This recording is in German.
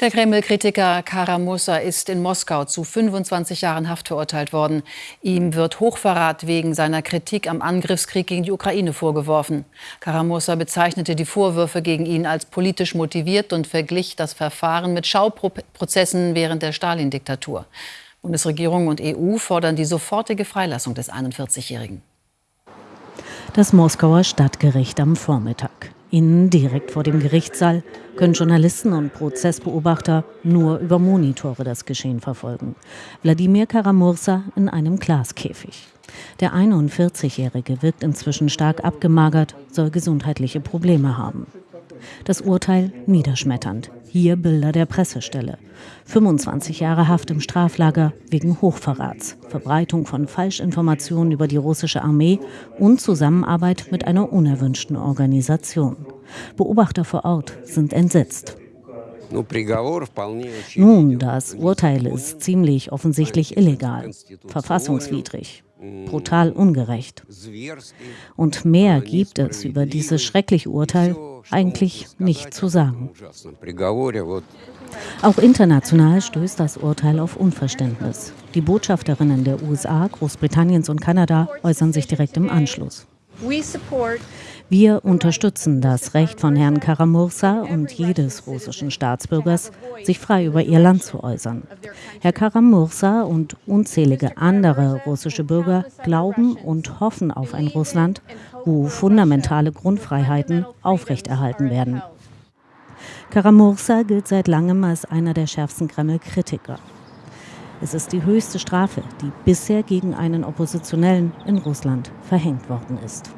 Der Kreml-Kritiker Karamussa ist in Moskau zu 25 Jahren Haft verurteilt worden. Ihm wird Hochverrat wegen seiner Kritik am Angriffskrieg gegen die Ukraine vorgeworfen. Karamussa bezeichnete die Vorwürfe gegen ihn als politisch motiviert und verglich das Verfahren mit Schauprozessen während der Stalin-Diktatur. Bundesregierung und EU fordern die sofortige Freilassung des 41-Jährigen. Das Moskauer Stadtgericht am Vormittag. Innen direkt vor dem Gerichtssaal können Journalisten und Prozessbeobachter nur über Monitore das Geschehen verfolgen. Wladimir Karamursa in einem Glaskäfig. Der 41-Jährige wirkt inzwischen stark abgemagert, soll gesundheitliche Probleme haben. Das Urteil niederschmetternd. Hier Bilder der Pressestelle. 25 Jahre Haft im Straflager wegen Hochverrats, Verbreitung von Falschinformationen über die russische Armee und Zusammenarbeit mit einer unerwünschten Organisation. Beobachter vor Ort sind entsetzt. Nun, das Urteil ist ziemlich offensichtlich illegal, verfassungswidrig, brutal ungerecht. Und mehr gibt es über dieses schreckliche Urteil eigentlich nicht zu sagen. Auch international stößt das Urteil auf Unverständnis. Die Botschafterinnen der USA, Großbritanniens und Kanada äußern sich direkt im Anschluss. Wir unterstützen das Recht von Herrn Karamursa und jedes russischen Staatsbürgers, sich frei über ihr Land zu äußern. Herr Karamursa und unzählige andere russische Bürger glauben und hoffen auf ein Russland, wo fundamentale Grundfreiheiten aufrechterhalten werden. Karamursa gilt seit langem als einer der schärfsten Kreml-Kritiker. Es ist die höchste Strafe, die bisher gegen einen Oppositionellen in Russland verhängt worden ist.